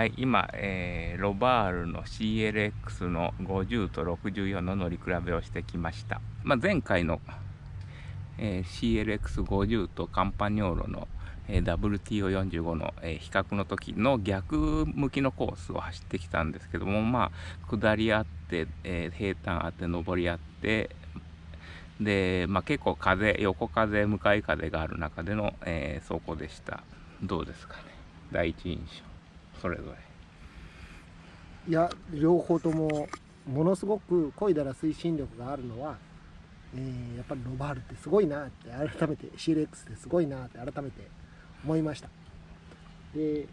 はい、今、えー、ロバールの CLX の50と64の乗り比べをしてきました。まあ、前回の、えー、CLX50 とカンパニョーロの、えー、WTO45 の、え、比較の時の逆向きのコースを走ってきたんですけども、まあ、下りあって、えー、平坦あって上りあってで、まあ、結構風横風向かい風がある中での、えー、走行でした。どうですかね？第一印象。それぞれ。いや両方ともものすごく漕いだら推進力があるのは、えー、やっぱりロバールってすごいなって改めて CLX ってすごいなって改めて思いました。で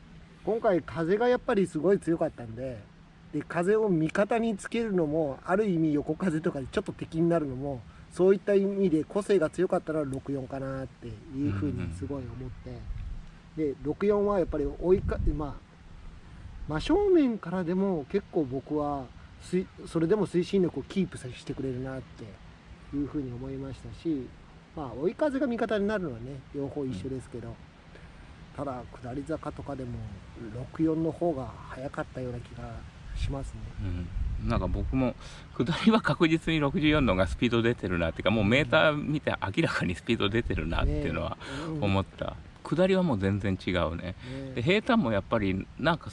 今回風がやっぱりすごい強かったんでで風を味方につけるのもある意味横風とかでちょっと敵になるのもそういった意味で個性が強かったら64かなっていうふうにすごい思って、で64はやっぱり追いかまあ真正面からでも結構僕はそれでも推進力をキープしてくれるなっていうふうに思いましたし、まあ、追い風が味方になるのはね両方一緒ですけど、ただ下り坂とかでも64の方が早かったような気がしますね。うん、なんか僕も下りは確実に64のがスピード出てるなっていうかもうメーター見て明らかにスピード出てるなっていうのは思った、下りはもう全然違うね、で平坦もやっぱりなんか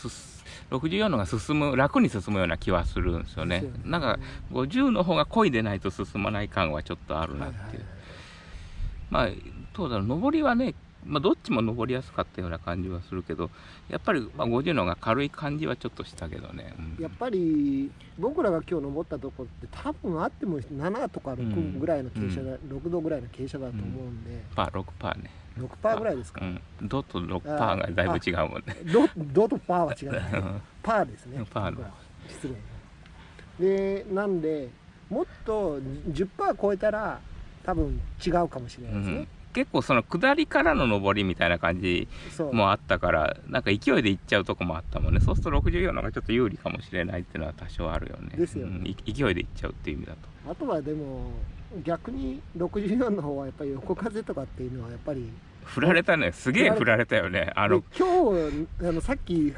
64のが進む楽に進むような気はするんですよね、ね、なんか50の方が漕いでないと進まない感はちょっとあるなっていう、まあどうだろう上りはねまあ、どっちも登りやすかったような感じはするけどやっぱりまあ50の方が軽い感じはちょっとしたけどね、うん、やっぱり僕らが今日登ったとこって多分あっても7とか6ぐらいの傾斜だ、うん、6度ぐらいの傾斜だと思うんで、うん、パー6パーね6パーぐらいですか、うん、ドと6パーがだいぶ違うもんね。ドドとパーは違う、パーですね。パーの。失礼。でなんでもっと10パー超えたら多分違うかもしれないですね、結構その下りからの上りみたいな感じもあったからなんか勢いでいっちゃうとこもあったもんね。そうすると64の方がちょっと有利かもしれないっていうのは多少あるよね。ですよ、ね。うん、勢いでいっちゃうっていう意味だと。あとはでも逆に64の方はやっぱり横風とかっていうのはやっぱり振られたね。すげえ振られたよね。あの今日あのさっき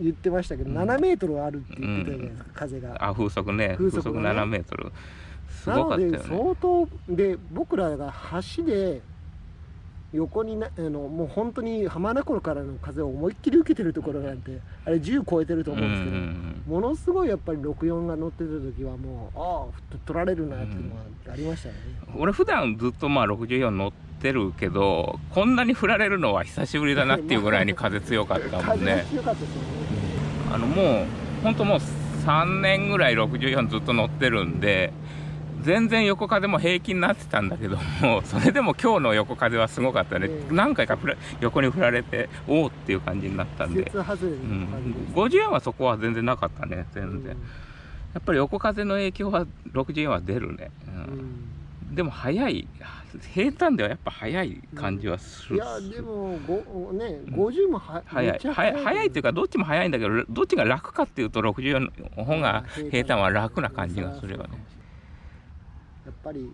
言ってましたけど、うん、7メートルあるって言ってたじゃないですか、うん、風があ風速ね。風速,、ね、7メートル。すごかったよね。相当で僕らが橋で横になあのもう本当に浜名湖からの風を思いっきり受けてるところなんてあれ10超えてると思うんですけど、ものすごいやっぱり64が乗ってた時はもうああ取られるなっていうのはありましたよね、うん、俺普段ずっとまあ64乗ってるけどこんなに振られるのは久しぶりだなっていうぐらいに風強かったもんね。強かったですよね。あのもう本当もう3年ぐらい64ずっと乗ってるんで全然横風も平気になってたんだけどもそれでも今日の横風はすごかったね、うん、何回か横に振られておおっていう感じになったんで、うん、54はそこは全然なかったね全然、うん、やっぱり横風の影響は64は出るね、うん、でも速い。平坦ではやっぱ速い感じはする、いやでもごね50もは、速い速い。ってい。うかどっちも速いんだけどどっちが楽かっていうと64の方が平坦。は楽な感じがするよね。やっぱり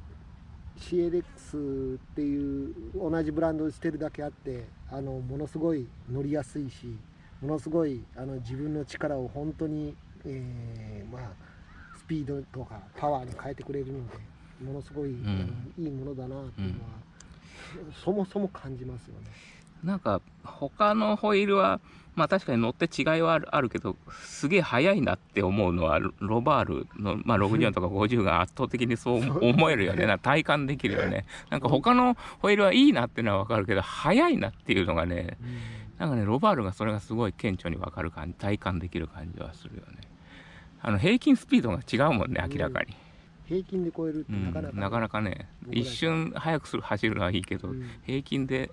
CLX っていう同じブランドをしてるだけあってあのものすごい乗りやすいしものすごいあの自分の力を本当に、えー、まあスピードとかパワーに変えてくれるのでものすごい、うん、いいものだなっていうのは、うん、そもそも感じますよね。なんか他のホイールはまあ確かに乗って違いはあるけどすげえ速いなって思うのはロバールの、まあ、64とか50が圧倒的にそう思えるよね。な体感できるよね。なんか他のホイールはいいなっていうのは分かるけど速いなっていうのがねなんかねロバールがそれがすごい顕著に分かる感じ体感できる感じはするよね。あの平均スピードが違うもんね明らかに。平均で超えるってなかなか、うん、なかなかね一瞬速くする走るのはいいけど、うん、平均で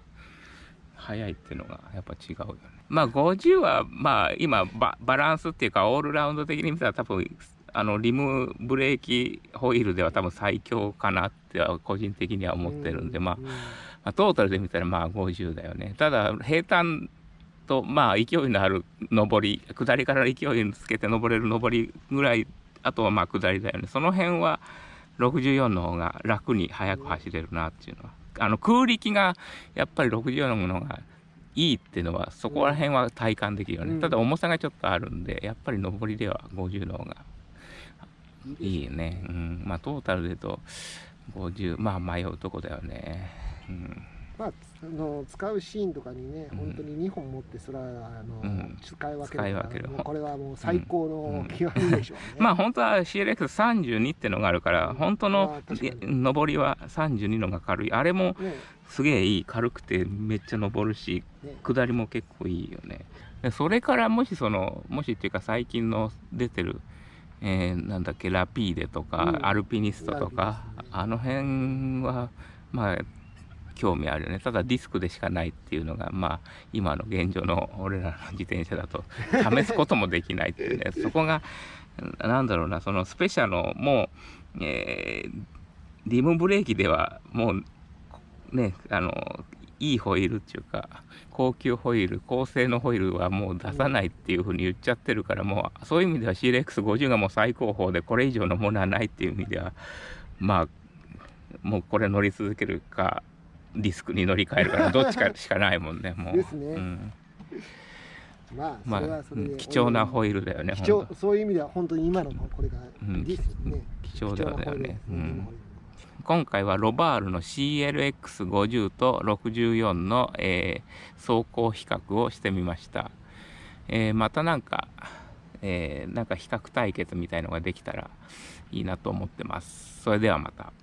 速いっていうのがやっぱ違うよね。まあ50はまあ今ババランスっていうかオールラウンド的に見たら多分あのリムブレーキホイールでは多分最強かなって個人的には思ってるんで、まあ、まあ、トータルで見たらまあ50だよね。ただ平坦とまあ勢いのある上り下りから勢いつけて登れる上りぐらいあとはまあ下りだよねその辺は64の方が楽に速く走れるなっていうのはあの空力がやっぱり64のものがいいっていうのはそこら辺は体感できるよね、うん。ただ重さがちょっとあるんでやっぱり上りでは50の方がいいね、うん、まあトータルで言うと50まあ迷うとこだよね、うん、まあ、あの使うシーンとかにね、うん。本当に2本持ってそれはあの、うん。使い分けるける。これはもう最高の極みでしょうね、まあ本当は CLX32 ってのがあるから本当の上りは32のが軽い。あれもね。すげえいい軽くてめっちゃ登るしね。下りも結構いいよね。でそれからもしそのもしっていうか最近の出てる、えーなんだっけラピーデとか、うん。アルピニストとか、あの辺はまあ興味あるよね。ただディスクでしかないっていうのがまあ今の現状の俺らの自転車だと試すこともできないっていうね。そこがなんだろうなそのスペシャのもう、えーリムブレーキではもうねあのいいホイールっていうか高級ホイール高性能ホイールはもう出さないっていうふうに言っちゃってるからもうそういう意味では CLX50 がもう最高峰でこれ以上のものはないっていう意味ではまあもうこれ乗り続けるかディスクに乗り換えるか どっちかしかないもんねもう。ですね。うん、まあ貴重なホイールだよね貴重そういう意味では本当に今のこれがうん貴重だよね。うん。今回はロバールの CLX50 と64の、えー走行比較をしてみました、えーまたなんか、えーなんか比較対決みたいのができたらいいなと思ってます。それではまた